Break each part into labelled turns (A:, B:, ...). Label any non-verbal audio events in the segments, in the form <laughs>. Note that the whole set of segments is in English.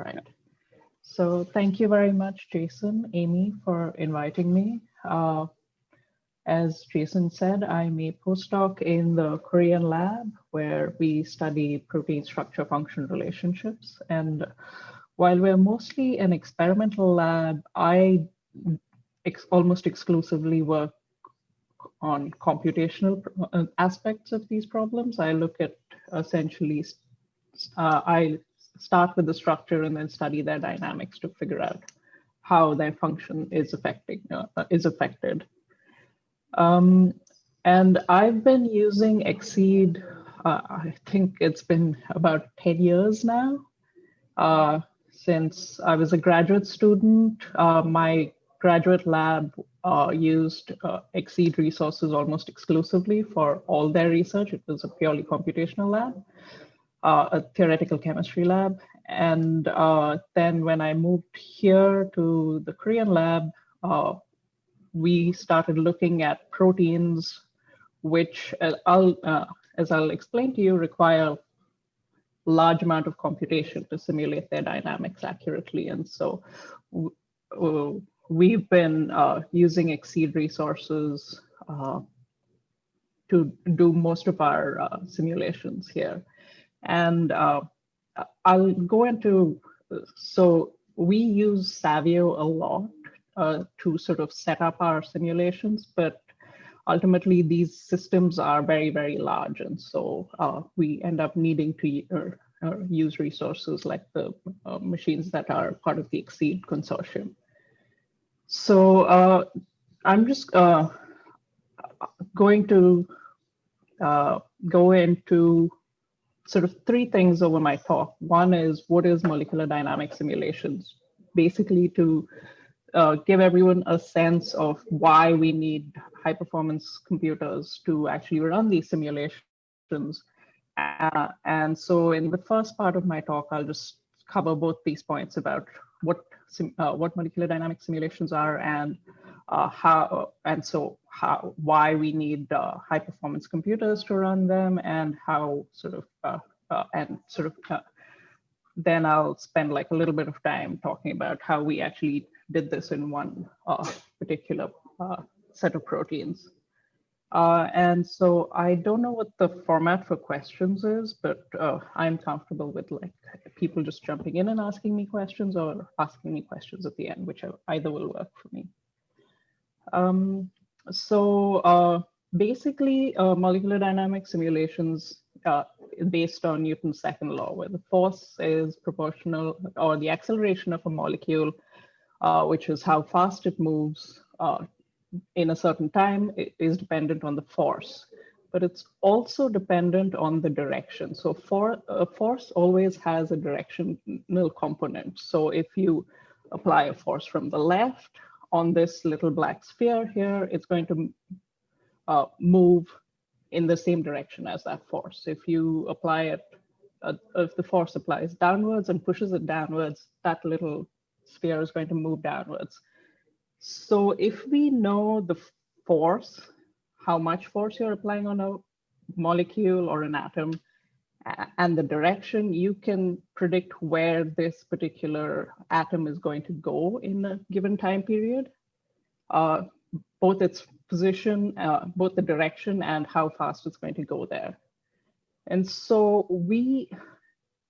A: right. So thank you very much, Jason, Amy, for inviting me. Uh, as Jason said, I'm a postdoc in the Kuriyan lab where we study protein structure function relationships. And while we're mostly an experimental lab, I ex almost exclusively work on computational uh, aspects of these problems. I look at essentially, uh, I start with the structure and then study their dynamics to figure out how their function is affecting uh, is affected. Um, and I've been using XSEDE, uh, I think it's been about 10 years now. Uh, since I was a graduate student, uh, my graduate lab uh, used uh, XSEDE resources almost exclusively for all their research. It was a purely computational lab, uh, a theoretical chemistry lab. And uh, then when I moved here to the Kuriyan lab, uh, we started looking at proteins, which uh, I'll, as I'll explain to you, require a large amount of computation to simulate their dynamics accurately. And so we've been uh, using XSEDE resources uh, to do most of our uh, simulations here. And uh, I'll go into, so we use Savio a lot uh, to sort of set up our simulations, but ultimately these systems are very, very large. And so uh, we end up needing to use resources like the machines that are part of the XSEDE consortium. So uh, I'm just uh, going to uh, go into sort of three things over my talk. One is what is molecular dynamic simulations? Basically to uh, give everyone a sense of why we need high performance computers to actually run these simulations. Uh, and so in the first part of my talk, I'll just cover both these points about what uh, what molecular dynamic simulations are and uh, how and so how why we need uh, high performance computers to run them and how sort of uh, uh, and sort of uh, then I'll spend like a little bit of time talking about how we actually did this in one particular set of proteins. Uh, and so I don't know what the format for questions is, but uh, I'm comfortable with like people just jumping in and asking me questions or asking me questions at the end, which either will work for me. Um, so uh, basically, uh, molecular dynamic simulations uh, based on Newton's second law, where the force is proportional or the acceleration of a molecule, uh, which is how fast it moves in a certain time is dependent on the force, but it's also dependent on the direction. So for a force always has a directional component. So if you apply a force from the left on this little black sphere here, it's going to uh, move in the same direction as that force. If you apply it, uh, if the force applies downwards and pushes it downwards, that little sphere is going to move downwards. So if we know the force, how much force you're applying on a molecule or an atom, and the direction, you can predict where this particular atom is going to go in a given time period, uh, both its position, uh, both the direction and how fast it's going to go there. And so we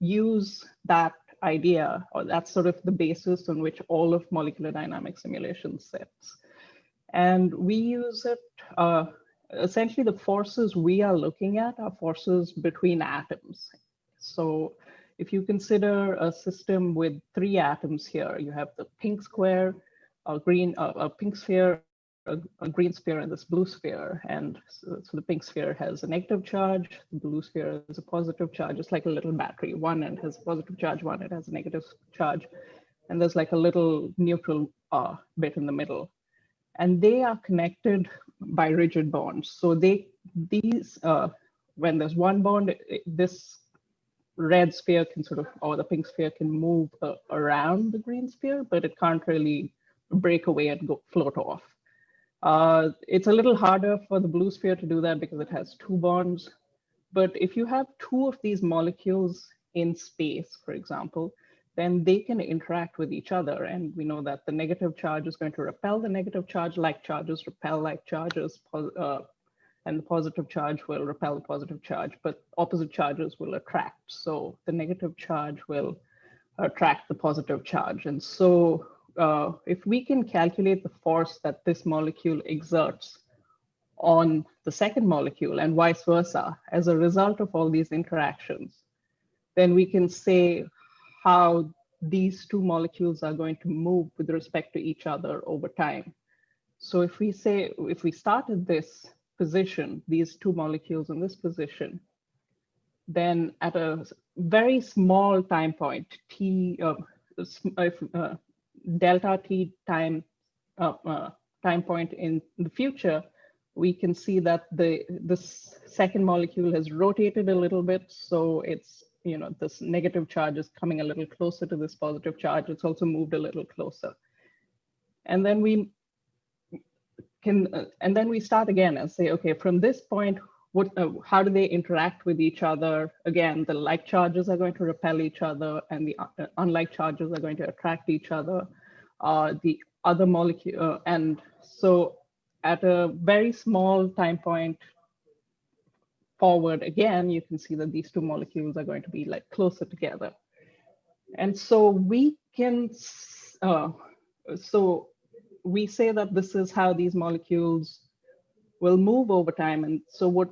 A: use that idea, or that's sort of the basis on which all of molecular dynamic simulation sits. And we use it, uh, essentially the forces we are looking at are forces between atoms. So if you consider a system with three atoms here, you have the pink square, a green, uh, a pink sphere, a, a, green sphere and this blue sphere. And so, so, the pink sphere has a negative charge, the blue sphere has a positive charge. It's like a little battery. One end has a positive charge, one end has a negative charge. And there's like a little neutral uh, bit in the middle. And they are connected by rigid bonds. So they these uh, when there's one bond, this red sphere can sort of, or the pink sphere can move uh, around the green sphere, but it can't really break away and go float off. Uh, it's a little harder for the blue sphere to do that because it has two bonds. But if you have two of these molecules in space, for example, then they can interact with each other. And we know that the negative charge is going to repel the negative charge, like charges repel like charges, uh, and the positive charge will repel the positive charge, but opposite charges will attract. So the negative charge will attract the positive charge. And so uh, if we can calculate the force that this molecule exerts on the second molecule and vice versa as a result of all these interactions, then we can say how these two molecules are going to move with respect to each other over time. So if we say, if we started this position, these two molecules in this position, then at a very small time point, t, uh, uh, delta t time uh, uh, time point in the future, we can see that the this second molecule has rotated a little bit, so it's you know this negative charge is coming a little closer to this positive charge. It's also moved a little closer, and then we can uh, and then we start again and say, okay, from this point, what, uh, how do they interact with each other? Again, the like charges are going to repel each other and the uh, unlike charges are going to attract each other. Uh, the other molecule, uh, and so at a very small time point forward again, you can see that these two molecules are going to be like closer together. And so we can, uh, so we say that this is how these molecules will move over time. And so what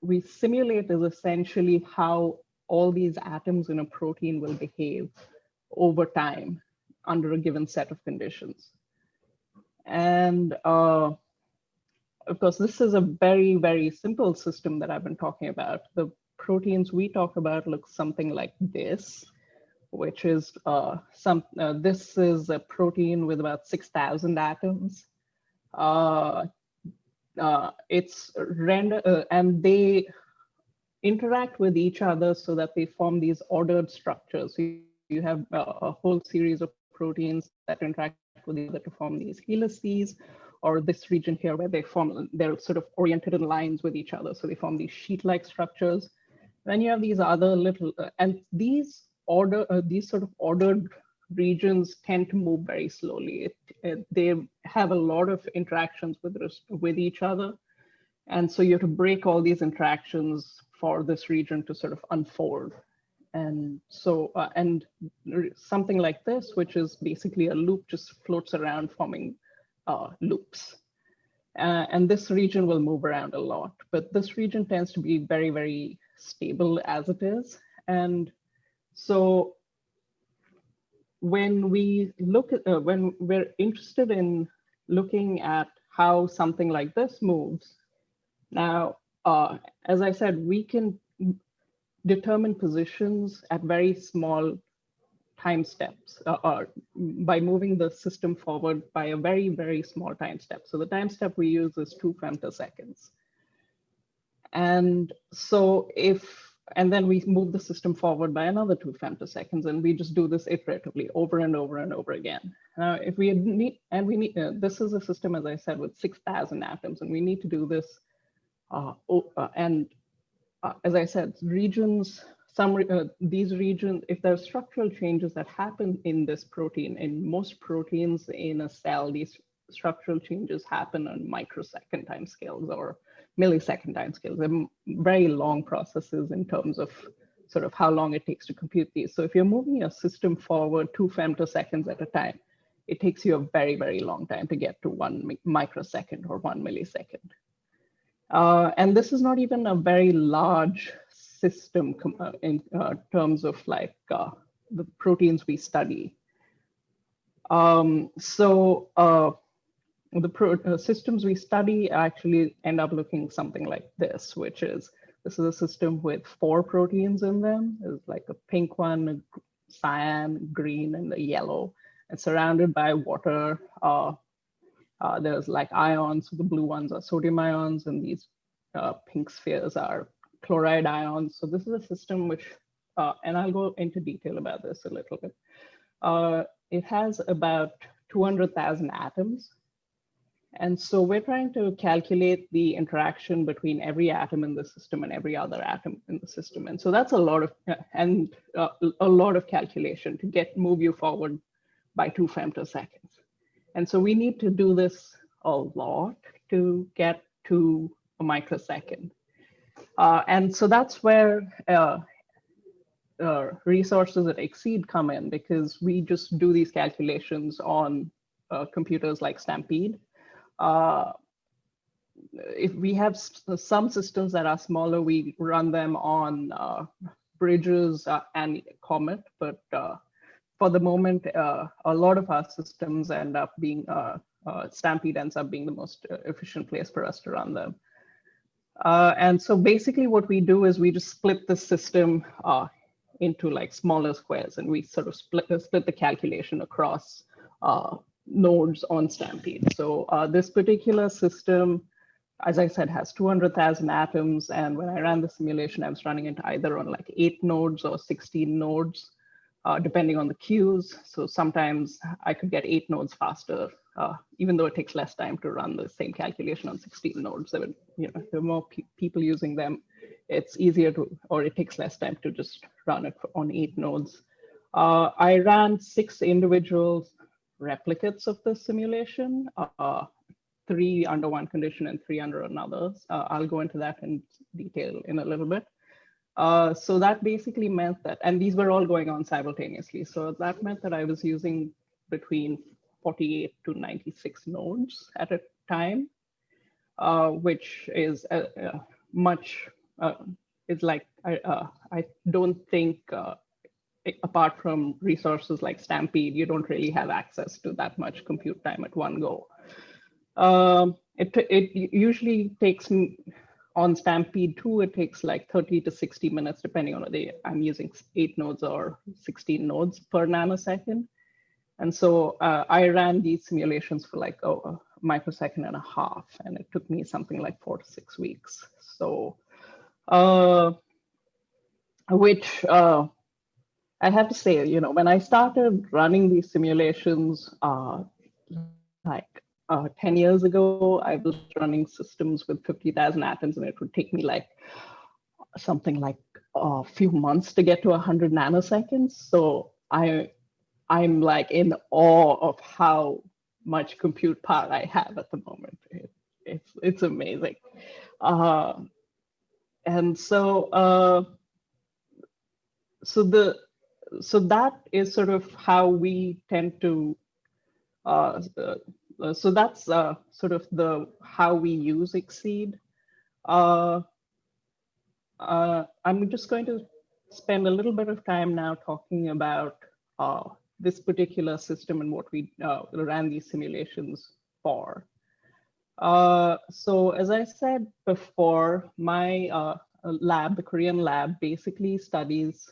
A: we simulate is essentially how all these atoms in a protein will behave over time under a given set of conditions. And uh, of course, this is a very, very simple system that I've been talking about. The proteins we talk about look something like this which is uh, some, uh, this is a protein with about 6,000 atoms. Uh, uh it's render, uh, and they interact with each other so that they form these ordered structures. You, you have a whole series of proteins that interact with each other to form these helices, or this region here where they form, they're sort of oriented in lines with each other. So they form these sheet-like structures. Then you have these other little, uh, and these order uh, these sort of ordered regions tend to move very slowly. It, it, they have a lot of interactions with with each other, and so you have to break all these interactions for this region to sort of unfold. And so, uh, and something like this, which is basically a loop, just floats around forming uh, loops. Uh, and this region will move around a lot, but this region tends to be very, very stable as it is. And so when we look at, uh, when we're interested in looking at how something like this moves, now, uh, as I said, we can determine positions at very small time steps uh, uh, by moving the system forward by a very, very small time step. So the time step we use is two femtoseconds. And so if and then we move the system forward by another two femtoseconds, and we just do this iteratively over and over and over again. Now, if we need, and we need, uh, this is a system, as I said, with 6,000 atoms, and we need to do this. Uh, uh, and uh, as I said, regions, some uh, these regions, if there are structural changes that happen in this protein, in most proteins in a cell, these structural changes happen on microsecond timescales or millisecond timescales. They're very long processes in terms of sort of how long it takes to compute these. So if you're moving your system forward two femtoseconds at a time, it takes you a very, very long time to get to one microsecond or one millisecond. Uh, and this is not even a very large system uh, in uh, terms of like uh, the proteins we study. Um, so the systems we study actually end up looking something like this, which is, this is a system with four proteins in them. It's like a pink one, a cyan, green, and a yellow. It's surrounded by water. Uh, uh, there's like ions, the blue ones are sodium ions, and these uh, pink spheres are chloride ions. So this is a system which, uh, and I'll go into detail about this a little bit. Uh, it has about 200,000 atoms And so we're trying to calculate the interaction between every atom in the system and every other atom in the system. And so that's a lot of, and uh, a lot of calculation to get move you forward by two femtoseconds. And so we need to do this a lot to get to a microsecond. Uh, and so that's where uh, uh, resources that XSEDE come in because we just do these calculations on uh, computers like Stampede. Uh, if we have some systems that are smaller, we run them on uh, bridges and Comet, but for the moment, a lot of our systems end up being, Stampede ends up being the most efficient place for us to run them. Uh, and so basically what we do is we just split the system uh, into like smaller squares and we sort of split, uh, split the calculation across nodes on Stampede. So this particular system, as I said, has 200,000 atoms. And when I ran the simulation, I was running it either on like eight nodes or 16 nodes uh, depending on the queues. So sometimes I could get eight nodes faster, uh, even though it takes less time to run the same calculation on 16 nodes. Would, you know, are more pe people using them. It's easier to, or it takes less time to just run it on eight nodes. Uh, I ran six individual replicates of the simulation, uh, three under one condition and three under another. Uh, I'll go into that in detail in a little bit. Uh, so that basically meant that, and these were all going on simultaneously. So that meant that I was using between 48 to 96 nodes at a time, uh, which is a, a much, uh, it's like, I, uh, I don't think, uh, apart from resources like Stampede, you don't really have access to that much compute time at one go. Um, it, it usually takes on Stampede 2, it takes like 30 to 60 minutes, depending on whether I'm using eight nodes or 16 nodes per nanosecond. And so uh, I ran these simulations for like oh, a microsecond and a half, and it took me something like four to six weeks. So, uh, which uh, I have to say, you know, when I started running these simulations, uh, like uh, 10 years ago, I was running systems with 50,000 atoms and it would take me like something like a few months to get to 100 nanoseconds. So I, I'm like in awe of how much compute power I have at the moment. It, it's, it's amazing. Uh, and so, uh, so the, so that is sort of how we tend to uh, uh, so that's uh, sort of the how we use XSEDE. Uh, uh, I'm just going to spend a little bit of time now talking about uh, this particular system and what we uh, ran these simulations for. so as I said before, my lab, the Kuriyan lab, basically studies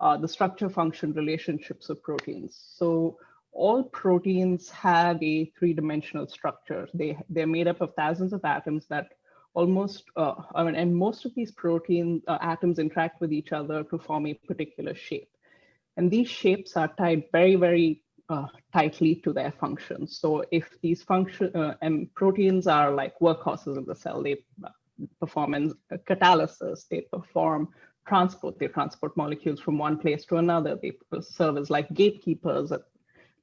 A: the structure function relationships of proteins. So all proteins have a three-dimensional structure. They, they're made up of thousands of atoms that almost, uh, I mean, and most of these protein uh, atoms interact with each other to form a particular shape. And these shapes are tied very, very uh, tightly to their functions. So if these function uh, and proteins are like workhorses of the cell, they uh, perform in catalysis, they perform transport, they transport molecules from one place to another, they serve as like gatekeepers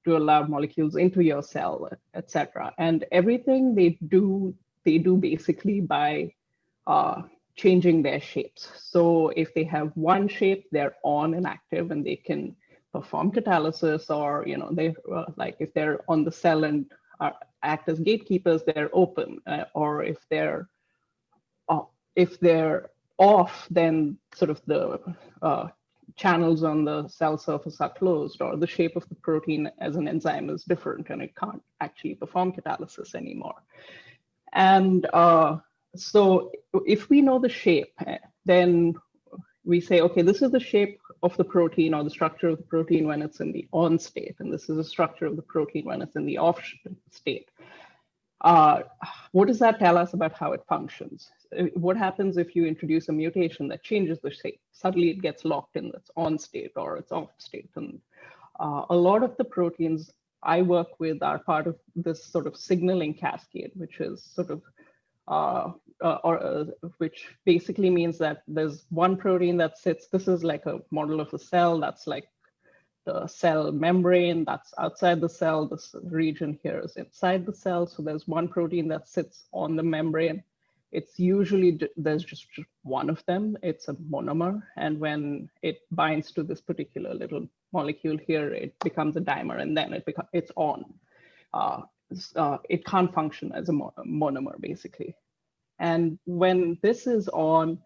A: to allow molecules into your cell, etc. And everything they do, they do basically by uh, changing their shapes. So if they have one shape, they're on and active and they can perform catalysis or, you know, they uh, like if they're on the cell and are, act as gatekeepers, they're open. Uh, or if they're uh, if they're off, then sort of the uh, channels on the cell surface are closed or the shape of the protein as an enzyme is different and it can't actually perform catalysis anymore. And uh, so if we know the shape, then we say, okay, this is the shape of the protein or the structure of the protein when it's in the on state, and this is the structure of the protein when it's in the off state. Uh, what does that tell us about how it functions? Uh, what happens if you introduce a mutation that changes the shape? Suddenly it gets locked in its on state or its off state. And uh, a lot of the proteins I work with are part of this sort of signaling cascade, which is sort of, uh, uh, or uh, which basically means that there's one protein that sits, this is like a model of a cell that's like the cell membrane that's outside the cell. This region here is inside the cell. So there's one protein that sits on the membrane. It's usually, there's just one of them. It's a monomer. And when it binds to this particular little molecule here, it becomes a dimer and then it becomes, it's on. Uh, uh, it can't function as a monomer basically. And when this is on,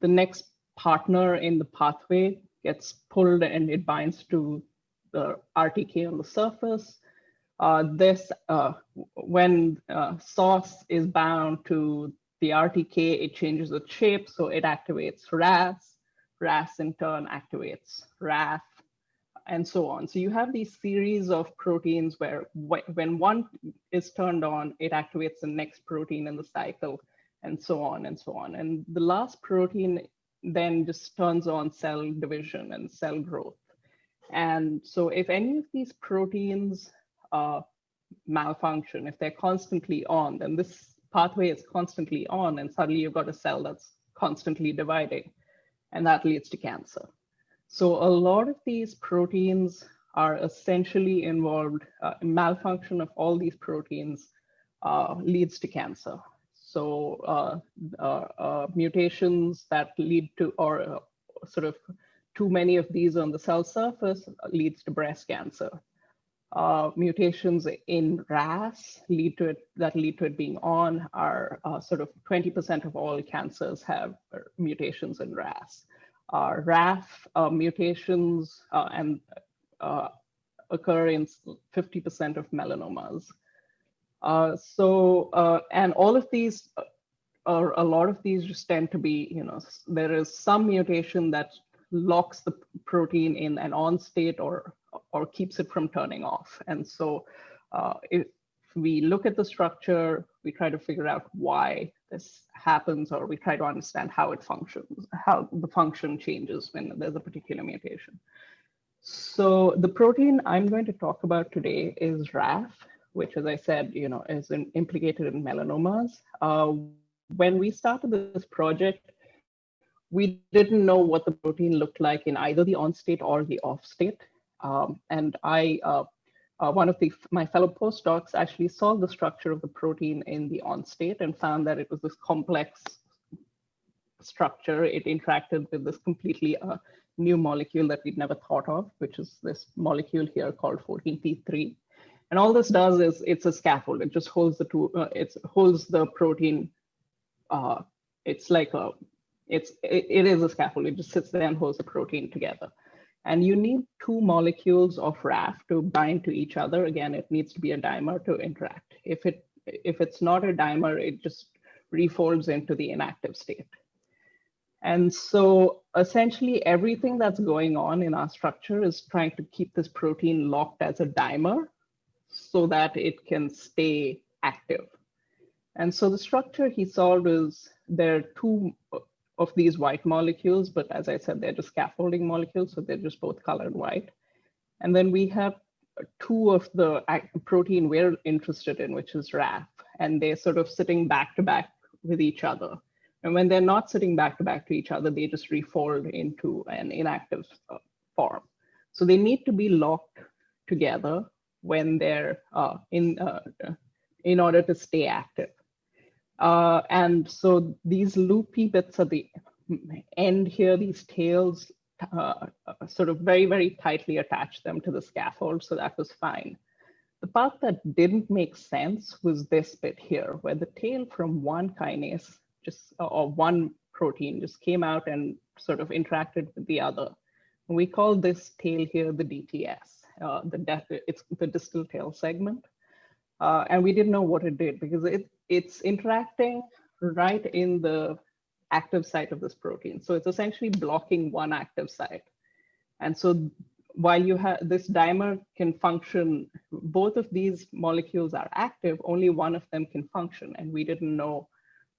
A: the next partner in the pathway gets pulled and it binds to the RTK on the surface. Uh, this, uh, when uh, SOS is bound to the RTK, it changes its shape, so it activates RAS. RAS in turn activates RAF, and so on. So you have these series of proteins where when one is turned on, it activates the next protein in the cycle, and so on and so on. And the last protein then just turns on cell division and cell growth. And so if any of these proteins uh, malfunction, if they're constantly on, then this pathway is constantly on and suddenly you've got a cell that's constantly dividing and that leads to cancer. So a lot of these proteins are essentially involved, uh, malfunction of all these proteins uh, leads to cancer. So uh, uh, uh, mutations that lead to, or sort of too many of these on the cell surface leads to breast cancer. Uh, mutations in RAS lead to it that lead to it being on are uh, sort of 20% of all cancers have mutations in RAS. Uh, RAF mutations and occur in 50% of melanomas. Uh, so, uh, and all of these, or a lot of these just tend to be, you know, there is some mutation that locks the protein in an on state or, or keeps it from turning off. And so uh, if we look at the structure, we try to figure out why this happens, or we try to understand how it functions, how the function changes when there's a particular mutation. So the protein I'm going to talk about today is RAF, which, as I said, you know, is in, implicated in melanomas. Uh, when we started this project, we didn't know what the protein looked like in either the on state or the off state. Um, and I, uh, uh, one of the, my fellow postdocs actually saw the structure of the protein in the on state and found that it was this complex structure. It interacted with this completely uh, new molecule that we'd never thought of, which is this molecule here called 14-3-3. And all this does is it's a scaffold. It just holds the two, uh, it holds the protein. Uh, it's like a, it's, it, it is a scaffold. It just sits there and holds the protein together. And you need two molecules of RAF to bind to each other. Again, it needs to be a dimer to interact. If it if it's not a dimer, it just refolds into the inactive state. And so essentially everything that's going on in our structure is trying to keep this protein locked as a dimer so that it can stay active. And so the structure he solved is there are two of these white molecules, but as I said, they're just scaffolding molecules, so they're just both colored white. And then we have two of the protein we're interested in, which is RAF, and they're sort of sitting back to back with each other. And when they're not sitting back to back to each other, they just refold into an inactive uh, form. So they need to be locked together when they're uh, in, uh, in order to stay active. Uh, and so these loopy bits at the end here, these tails uh, sort of very, very tightly attach them to the scaffold. So that was fine. The part that didn't make sense was this bit here, where the tail from one kinase just or one protein just came out and sort of interacted with the other. And We call this tail here the DTS the it's the distal tail segment. Uh, and we didn't know what it did because it, it's interacting right in the active site of this protein. So it's essentially blocking one active site. And so while you have this dimer can function, both of these molecules are active, only one of them can function. And we didn't know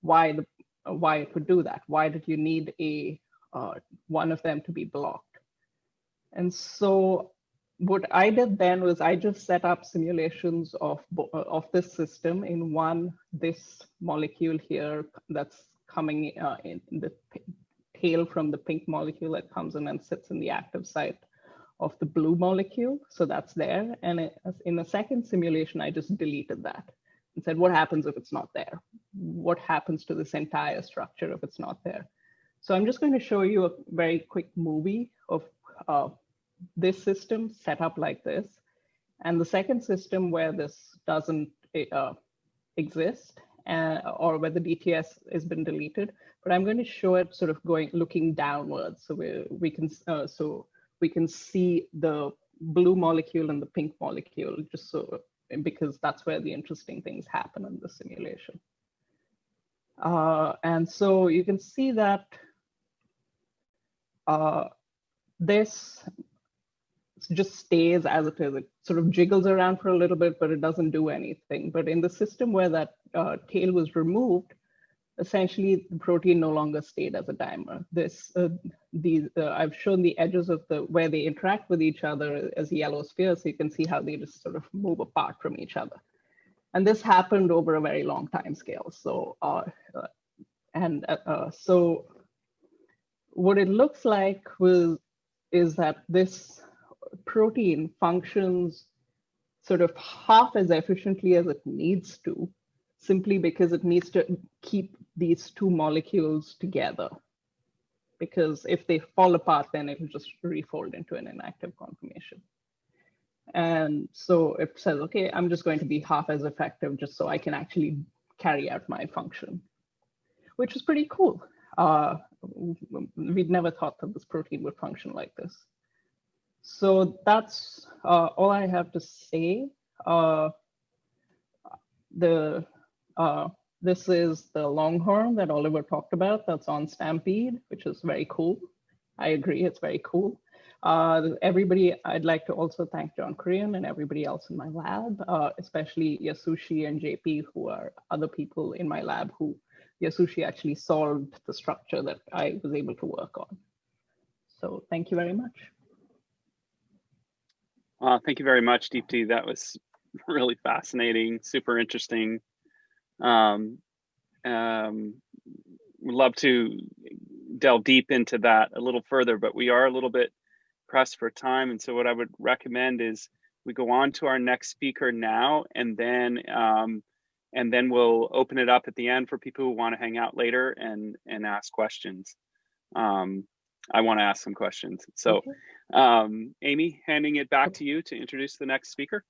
A: why the why it would do that. Why did you need a uh, one of them to be blocked? And so what I did then was I just set up simulations of, of this system in one, this molecule here that's coming uh, in the tail from the pink molecule that comes in and sits in the active site of the blue molecule. So that's there. And it, in the second simulation, I just deleted that and said, what happens if it's not there? What happens to this entire structure if it's not there? So I'm just going to show you a very quick movie of uh, this system set up like this. And the second system where this doesn't uh, exist uh, or where the DTS has been deleted, but I'm going to show it sort of going looking downwards. So we, we can uh, so we can see the blue molecule and the pink molecule just so because that's where the interesting things happen in the simulation. Uh, and so you can see that uh, this just stays as it is. It sort of jiggles around for a little bit, but it doesn't do anything. But in the system where that uh, tail was removed, essentially the protein no longer stayed as a dimer. This, uh, these, uh, I've shown the edges of the where they interact with each other as yellow spheres. So you can see how they just sort of move apart from each other. And this happened over a very long time scale. So, uh, uh and uh, uh, so what it looks like was is that this protein functions sort of half as efficiently as it needs to simply because it needs to keep these two molecules together. Because if they fall apart, then it'll just refold into an inactive conformation. And so it says, okay, I'm just going to be half as effective just so I can actually carry out my function, which is pretty cool. Uh, we'd never thought that this protein would function like this. So that's uh, all I have to say. Uh, the uh, this is the Longhorn that Oliver talked about that's on Stampede, which is very cool. I agree, it's very cool. Uh, everybody, I'd like to also thank John Kuriyan and everybody else in my lab, uh, especially Yasushi and JP, who are other people in my lab who Yasushi actually solved the structure that I was able to work on. So thank you very much.
B: Uh, thank you very much, Deepti. That was <laughs> really fascinating, super interesting. Um, um, would love to delve deep into that a little further, but we are a little bit pressed for time. And so what I would recommend is we go on to our next speaker now, and then um, and then we'll open it up at the end for people who want to hang out later and and ask questions. Um, I want to ask some questions. So, um, Amy, handing it back to you to introduce the next speaker.